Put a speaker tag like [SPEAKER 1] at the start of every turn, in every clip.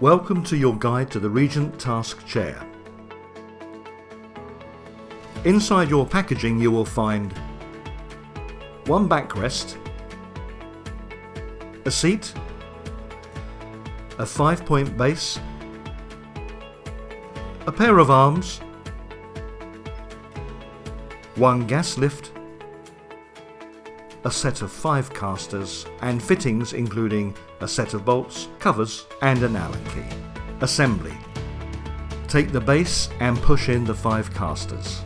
[SPEAKER 1] Welcome to your guide to the Regent Task Chair. Inside your packaging you will find one backrest, a seat, a five point base, a pair of arms, one gas lift, a set of five casters and fittings including a set of bolts, covers and an Allen key. Assembly. Take the base and push in the five casters.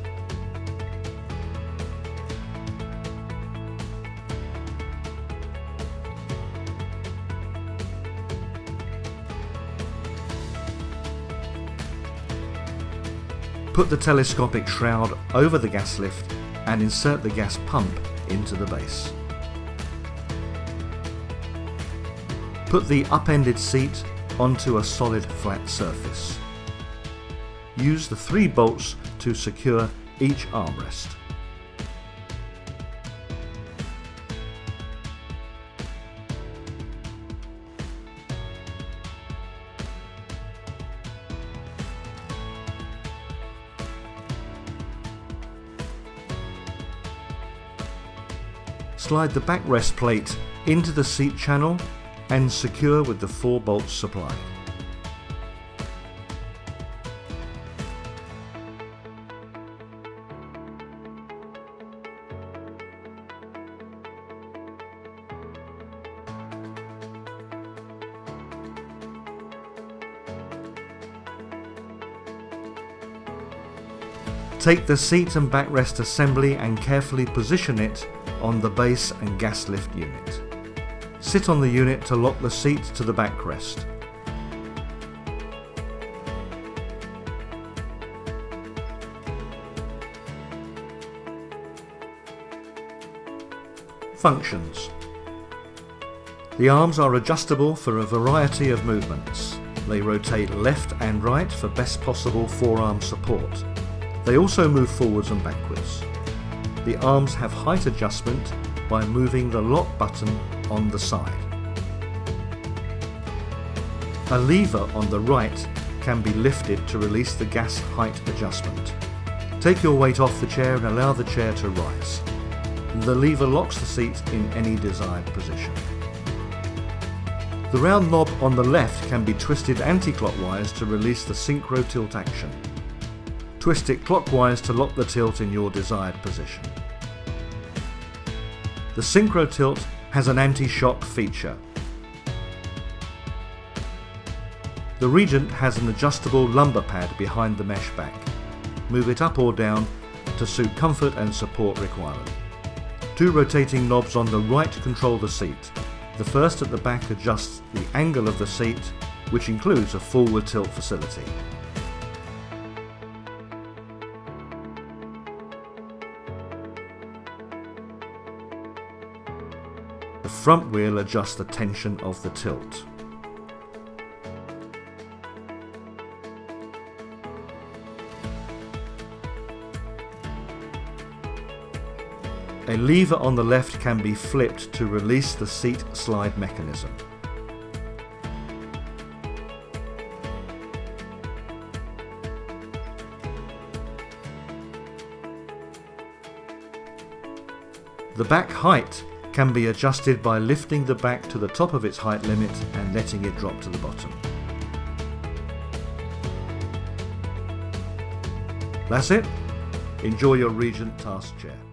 [SPEAKER 1] Put the telescopic shroud over the gas lift and insert the gas pump into the base. Put the upended seat onto a solid flat surface. Use the three bolts to secure each armrest. Slide the backrest plate into the seat channel and secure with the 4 bolts supplied. Take the seat and backrest assembly and carefully position it on the base and gas lift unit. Sit on the unit to lock the seat to the backrest. Functions The arms are adjustable for a variety of movements. They rotate left and right for best possible forearm support. They also move forwards and backwards. The arms have height adjustment by moving the lock button on the side. A lever on the right can be lifted to release the gas height adjustment. Take your weight off the chair and allow the chair to rise. The lever locks the seat in any desired position. The round knob on the left can be twisted anti-clockwise to release the synchro tilt action. Twist it clockwise to lock the tilt in your desired position. The synchro tilt has an anti-shock feature. The Regent has an adjustable lumbar pad behind the mesh back. Move it up or down to suit comfort and support requirement. Two rotating knobs on the right control the seat. The first at the back adjusts the angle of the seat, which includes a forward tilt facility. The front wheel adjusts the tension of the tilt. A lever on the left can be flipped to release the seat slide mechanism. The back height can be adjusted by lifting the back to the top of its height limit and letting it drop to the bottom. That's it. Enjoy your Regent task chair.